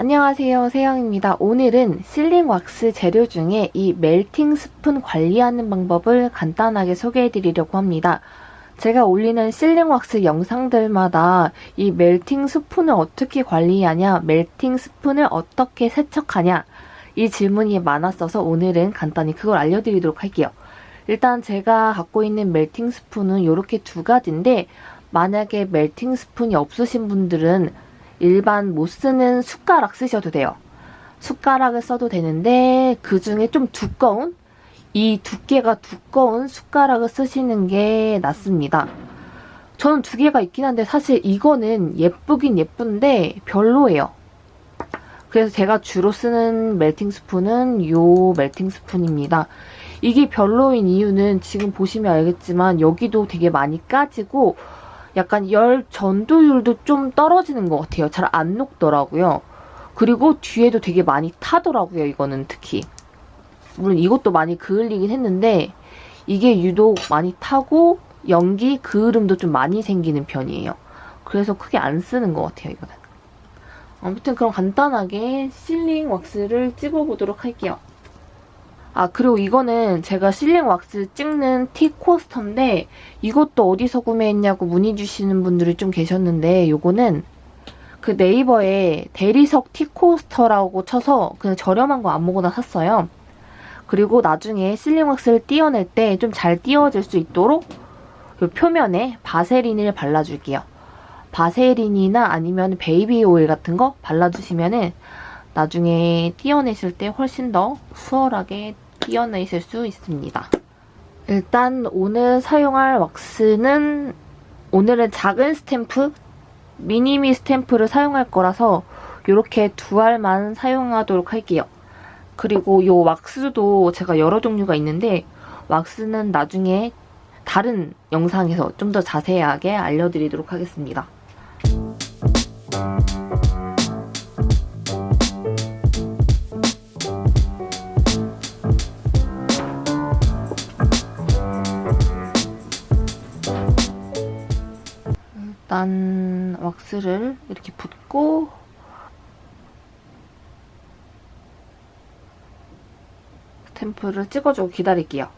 안녕하세요 세영입니다. 오늘은 실링 왁스 재료 중에 이 멜팅 스푼 관리하는 방법을 간단하게 소개해 드리려고 합니다. 제가 올리는 실링 왁스 영상들마다 이 멜팅 스푼을 어떻게 관리하냐, 멜팅 스푼을 어떻게 세척하냐 이 질문이 많았어서 오늘은 간단히 그걸 알려드리도록 할게요. 일단 제가 갖고 있는 멜팅 스푼은 이렇게 두 가지인데 만약에 멜팅 스푼이 없으신 분들은 일반 못 쓰는 숟가락 쓰셔도 돼요. 숟가락을 써도 되는데 그 중에 좀 두꺼운 이 두께가 두꺼운 숟가락을 쓰시는 게 낫습니다. 저는 두 개가 있긴 한데 사실 이거는 예쁘긴 예쁜데 별로예요. 그래서 제가 주로 쓰는 멜팅 스푼은 이 멜팅 스푼입니다. 이게 별로인 이유는 지금 보시면 알겠지만 여기도 되게 많이 까지고 약간 열 전도율도 좀 떨어지는 것 같아요. 잘 안 녹더라고요. 그리고 뒤에도 되게 많이 타더라고요. 이거는 특히. 물론 이것도 많이 그을리긴 했는데 이게 유독 많이 타고 연기 그을음도 좀 많이 생기는 편이에요. 그래서 크게 안 쓰는 것 같아요. 이거는. 아무튼 그럼 간단하게 실링 왁스를 찍어보도록 할게요. 아 그리고 이거는 제가 실링 왁스 찍는 티 코스터인데 이것도 어디서 구매했냐고 문의 주시는 분들이 좀 계셨는데 이거는 그 네이버에 대리석 tea coaster라고 쳐서 그냥 저렴한 거 아무거나 샀어요. 그리고 나중에 sealing wax를 띄어낼 때 좀 잘 띄어질 수 있도록 이 표면에 바세린을 발라줄게요. 바세린이나 아니면 baby oil 같은 거 발라주시면은 나중에 띄어내실 때 훨씬 더 수월하게 띄어내실 수 있습니다. 일단 오늘 사용할 왁스는 오늘은 작은 스탬프, 미니미 스탬프를 사용할 거라서 이렇게 두 알만 사용하도록 할게요. 그리고 이 왁스도 제가 여러 종류가 있는데 왁스는 나중에 다른 영상에서 좀 더 자세하게 알려드리도록 하겠습니다. 왁스를 이렇게 붓고 스탬프를 찍어주고 기다릴게요.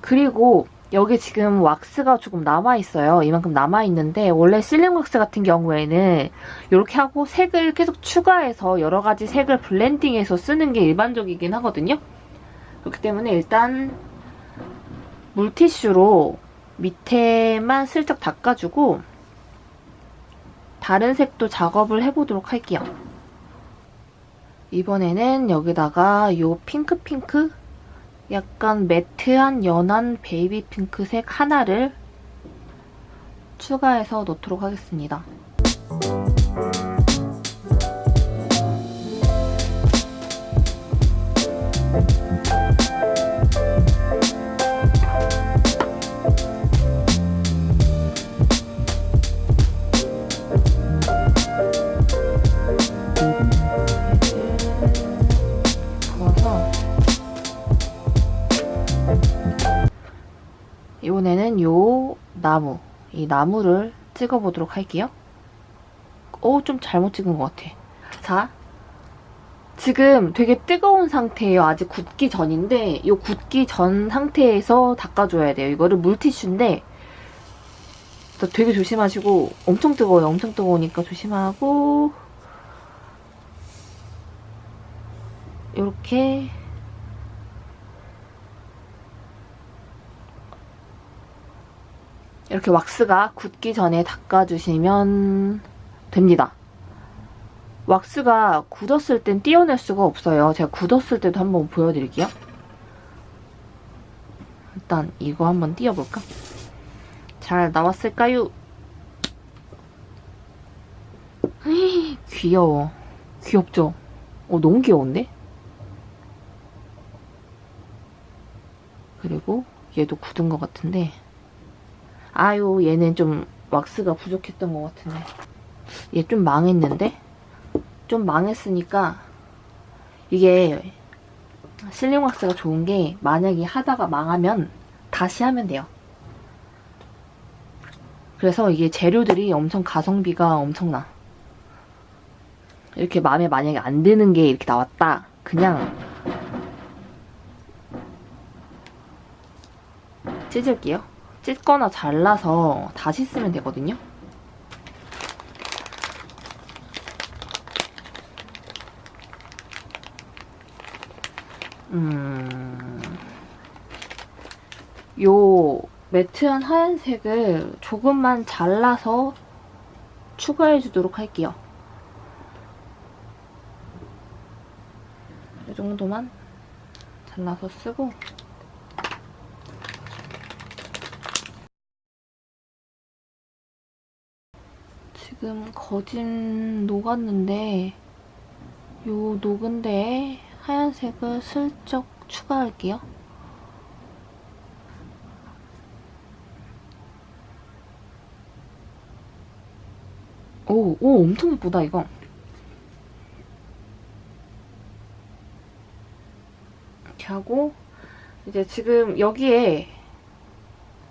그리고 여기 지금 왁스가 조금 남아있어요. 이만큼 남아있는데 원래 실링 왁스 같은 경우에는 이렇게 하고 색을 계속 추가해서 여러 가지 색을 블렌딩해서 쓰는 게 일반적이긴 하거든요. 그렇기 때문에 일단 물티슈로 밑에만 슬쩍 닦아주고 다른 색도 작업을 해보도록 할게요. 이번에는 여기다가 이 핑크핑크 약간 매트한 연한 베이비 핑크색 하나를 추가해서 넣도록 하겠습니다. 이번에는 요 나무, 이 나무를 찍어 보도록 할게요. 오, 좀 잘못 찍은 것 같아. 자, 지금 되게 뜨거운 상태예요. 아직 굳기 전인데 이 굳기 전 상태에서 닦아줘야 돼요. 이거를 물티슈인데 되게 조심하시고 엄청 뜨거워요. 엄청 뜨거우니까 조심하고 이렇게 이렇게 왁스가 굳기 전에 닦아주시면 됩니다. 왁스가 굳었을 땐 띄어낼 수가 없어요. 제가 굳었을 때도 한번 보여드릴게요. 일단 이거 한번 띄어볼까? 잘 나왔을까요? 귀여워. 귀엽죠? 어, 너무 귀여운데? 그리고 얘도 굳은 것 같은데 아유 얘는 좀 왁스가 부족했던 것 같은데 얘 좀 망했는데? 좀 망했으니까 이게 실링 왁스가 좋은 게 만약에 하다가 망하면 다시 하면 돼요. 그래서 이게 재료들이 엄청 가성비가 엄청나. 이렇게 마음에 만약에 안 드는 게 이렇게 나왔다. 그냥 찢을게요. 찢거나 잘라서 다시 쓰면 되거든요. 음, 요 매트한 하얀색을 조금만 잘라서 추가해 주도록 할게요. 이 정도만 잘라서 쓰고 지금 거진 녹았는데 요 녹은 데에 하얀색을 슬쩍 추가할게요. 오, 오, 엄청 예쁘다, 이거. 이렇게 하고, 이제 지금 여기에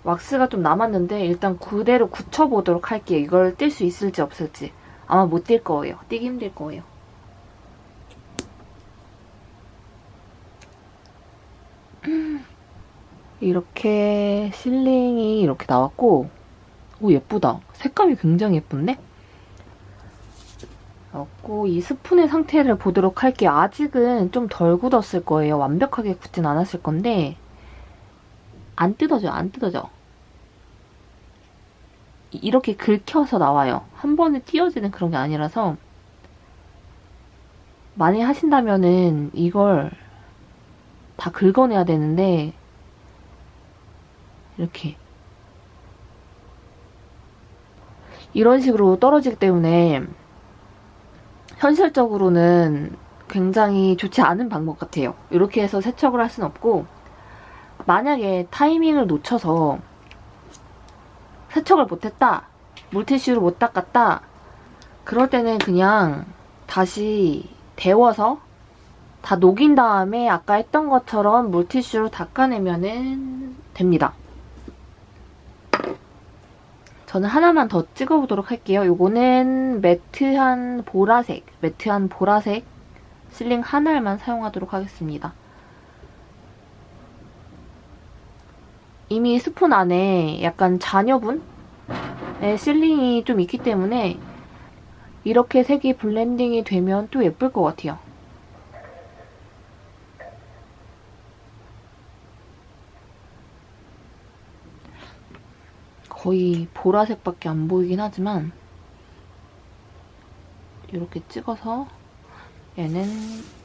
왁스가 좀 남았는데, 일단 그대로 굳혀보도록 할게요. 이걸 뗄 수 있을지 없을지. 아마 못 뗄 거예요. 떼기 힘들 거예요. 이렇게 실링이 이렇게 나왔고, 오, 예쁘다. 색감이 굉장히 예쁜데? 나왔고, 이 스푼의 상태를 보도록 할게요. 아직은 좀 덜 굳었을 거예요. 완벽하게 굳진 않았을 건데, 안 뜯어져, 안 뜯어져. 이렇게 긁혀서 나와요. 한 번에 띄어지는 그런 게 아니라서, 많이 하신다면은 이걸 다 긁어내야 되는데, 이렇게 이런 식으로 떨어지기 때문에 현실적으로는 굉장히 좋지 않은 방법 같아요. 이렇게 해서 세척을 할 수는 없고 만약에 타이밍을 놓쳐서 세척을 못했다, 물티슈로 못 닦았다 그럴 때는 그냥 다시 데워서 다 녹인 다음에 아까 했던 것처럼 물티슈로 닦아내면 됩니다. 저는 하나만 더 찍어보도록 할게요. 요거는 matte한 보라색, matte한 보라색 sealing 하나만 사용하도록 하겠습니다. 이미 스푼 안에 약간 잔여분의 sealing이 좀 있기 때문에 이렇게 색이 blending이 되면 또 예쁠 것 같아요. 거의 보라색밖에 안 보이긴 하지만 이렇게 찍어서 얘는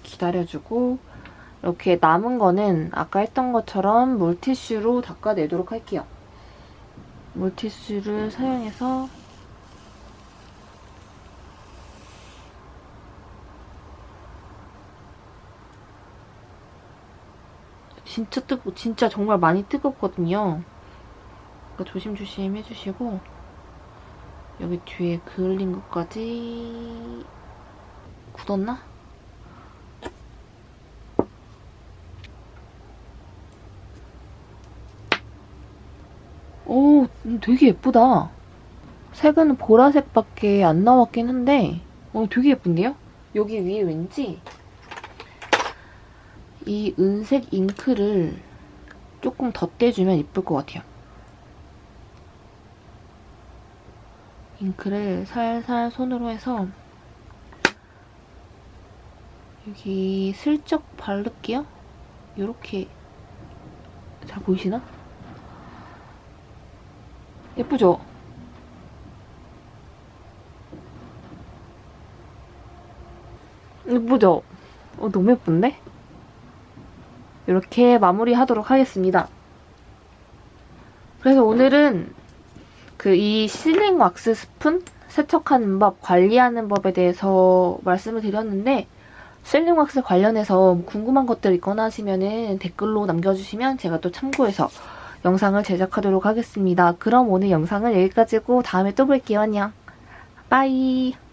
기다려주고 이렇게 남은 거는 아까 했던 것처럼 물티슈로 닦아내도록 할게요. 물티슈를 사용해서 진짜 뜨거 진짜 정말 많이 뜨겁거든요. 그러니까 조심조심 해주시고 여기 뒤에 그을린 것까지 굳었나? 오 되게 예쁘다 색은 보라색밖에 안 나왔긴 한데 어, 되게 예쁜데요? 여기 위에 왠지 이 은색 잉크를 조금 덧대주면 예쁠 것 같아요 잉크를 살살 손으로 해서 여기 슬쩍 바를게요. 이렇게 잘 보이시나? 예쁘죠? 예쁘죠? 어, 너무 예쁜데? 이렇게 마무리하도록 하겠습니다. 그래서 오늘은 그 이 실링 왁스 스푼 세척하는 법, 관리하는 법에 대해서 말씀을 드렸는데 실링 왁스 관련해서 궁금한 것들 있거나 하시면 댓글로 남겨주시면 제가 또 참고해서 영상을 제작하도록 하겠습니다. 그럼 오늘 영상은 여기까지고 다음에 또 볼게요. 안녕. 빠이.